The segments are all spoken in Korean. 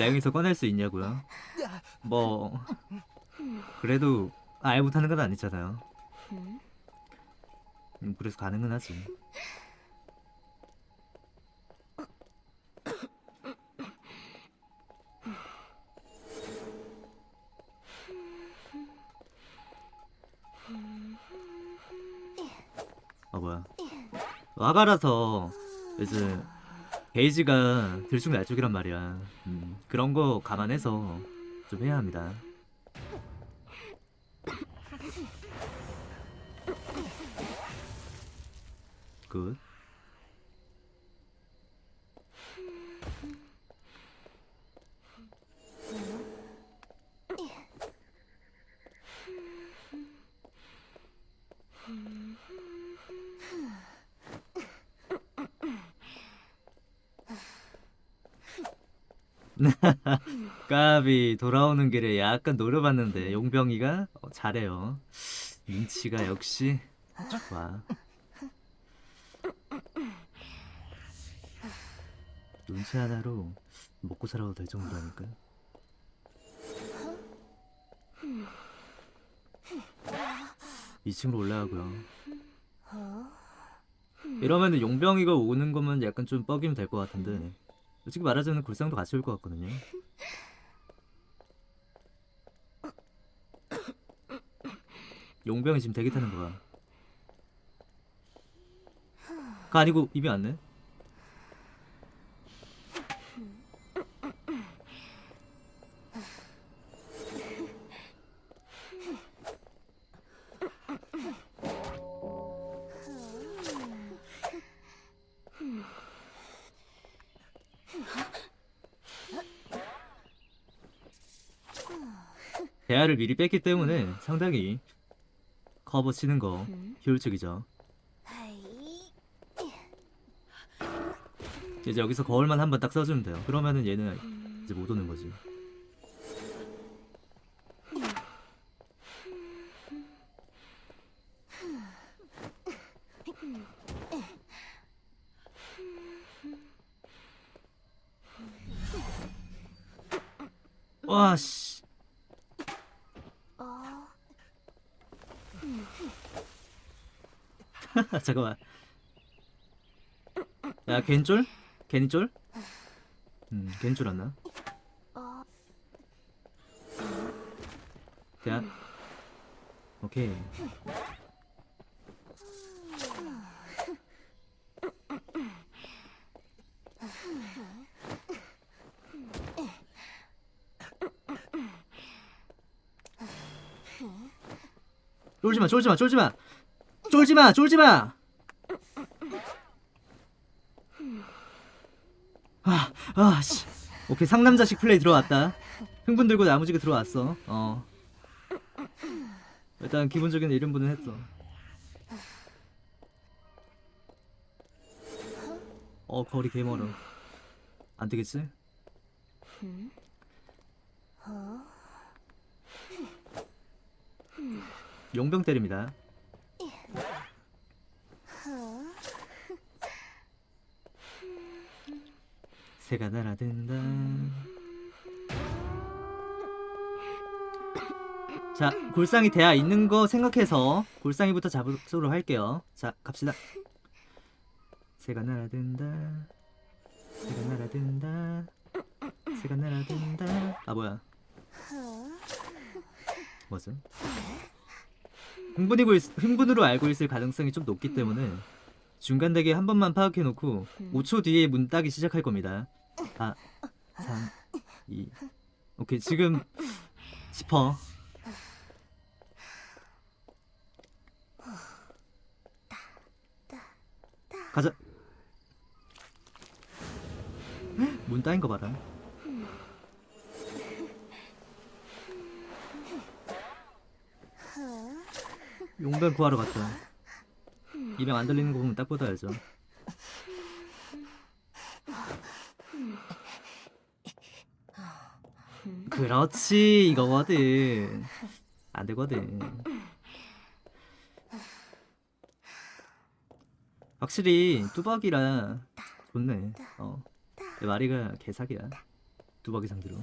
랭에서 꺼낼 수 있냐고요? 뭐 그래도 아예 못하는 건 아니잖아요. 음, 그래서 가능은 하지. 아 뭐야? 와가라서 이제 게이지가 들쭉날쭉이란 말이야. 음, 그런 거 감안해서 좀 해야 합니다. 굿. 까비 돌아오는 길에 약간 노려봤는데 용병이가 어, 잘해요. 눈치가 역시 좋아. 눈치 하나로 먹고 살아도 될 정도라니까. 이층으로 올라가고요. 이러면은 용병이가 오는 거면 약간 좀 뻐기면 될 것 같은데 솔직히 말하자면 굴상도 같이 올 것 같거든요. 용병이 지금 대기 타는 거야. 가 아니고 입이 왔네. 대화를 미리 뺐기 때문에 상당히 커버 치는 거 효율적이죠. 이제 여기서 거울만 한 번 딱 써주면 돼요. 그러면은 얘는 이제 못 오는 거지. 와 씨. 잠깐만. 야, 걘 쫄? 괜히 쫄? 음, 괜줄 알나? 대한. 오케이. 쫄지마, 쫄지마, 쫄지마! 쫄지마, 쫄지마! 아, 아, 씨. 오케이, 상남자식 플레이 들어왔다. 흥분 들고 나무지게 들어왔어. 어. 일단 기본적인 이름부는 했어. 어, 거리 개 멀어. 안 되겠지? 용병 때립니다. 새가 날아든다. 자, 골상이 대야 있는 거 생각해서 골상이부터 잡으도록 할게요. 자, 갑시다. 새가 날아든다. 새가 날아든다. 새가 날아든다. 아 뭐야? 뭐죠? 흥분이고 있, 흥분으로 알고 있을 가능성이 좀 높기 때문에 중간 대기 한 번만 파악해 놓고 5초 뒤에 문 따기 시작할 겁니다. 4, 3, 2. 오케이 지금 싶어. 가자. 문 따인 거 봐라. 용병 구하러 갔다. 입에 안 들리는 거 보면 딱 보다 알죠. 그렇지 이거거든. 안 되거든. 확실히 뚜벅이라 좋네. 어. 내 마리가 개사기야. 뚜벅이 상대로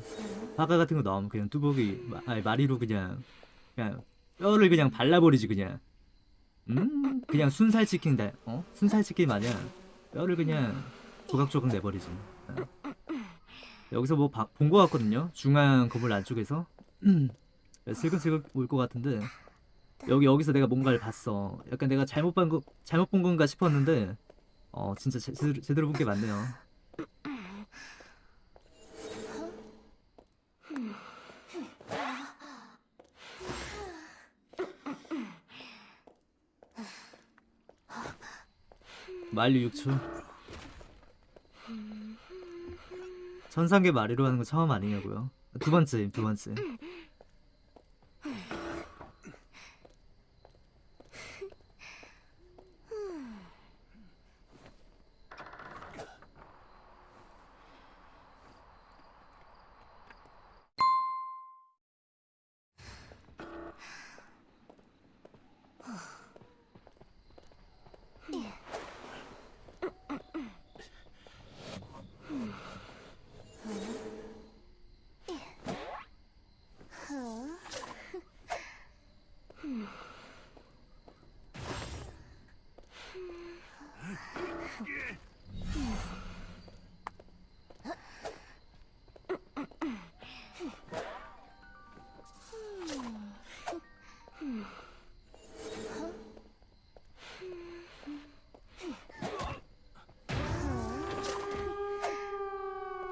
화가 같은 거 나오면 그냥 뚜벅이 마- 아니 마리로 그냥 그냥 뼈를 그냥 발라버리지 그냥. 음 그냥 순살 치킨 다 어? 순살 치킨 마냥 뼈를 그냥 조각조각 내버리지. 어. 여기서 뭐본거 같거든요. 중앙 건물 안쪽에서. 슬금슬금 올 것 같은데. 여기 여기서 내가 뭔가를 봤어. 약간 내가 잘못 본 거, 잘못 본 건가 싶었는데 어 진짜 제, 제대로, 제대로 본 게 맞네요 만류 6초 천상계 마리로 하는 거 처음 아니냐고요? 두 번째 두 번째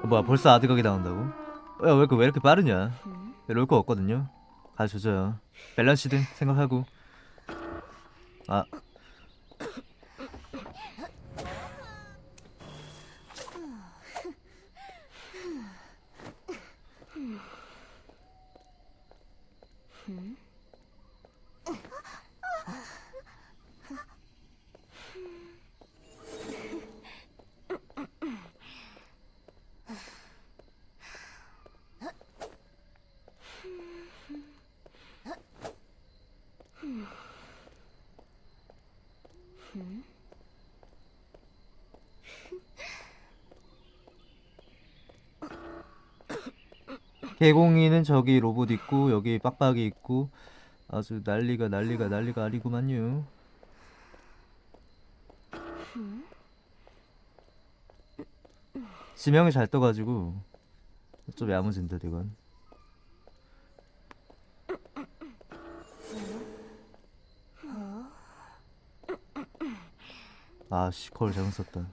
뭐야 벌써 아드각이 나온다고? 야, 왜, 이렇게- 왜 이렇게 빠르냐? 롤거 없거든요. 가져줘요. 밸런스든 생각하고. 아. 개공이는 저기 로봇 있고 여기 빡빡이 있고 아주 난리가 난리가 난리가 아니구만요. 지명이 잘 떠가지고 좀 야무진데 이건. 아씨 걸 잘못 썼다.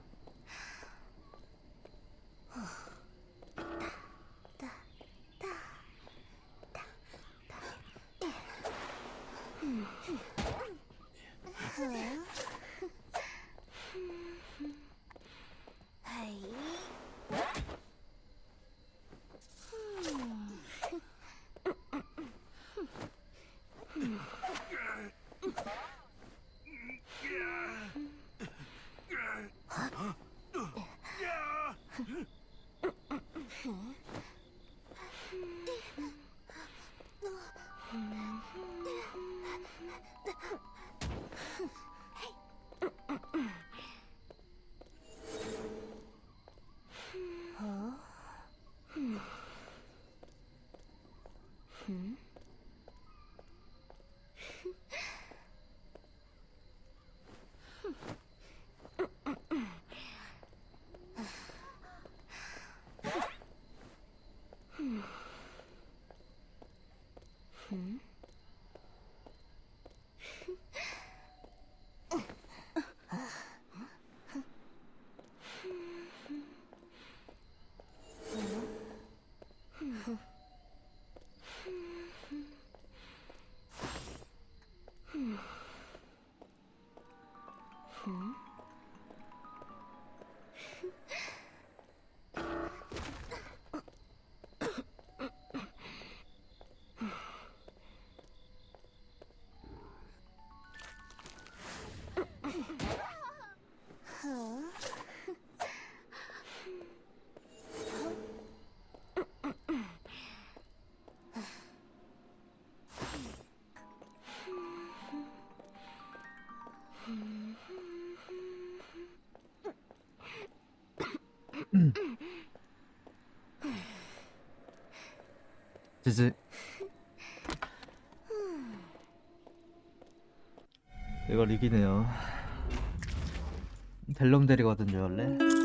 지지. 이걸 리기네요. 델롬 데리거든요 원래?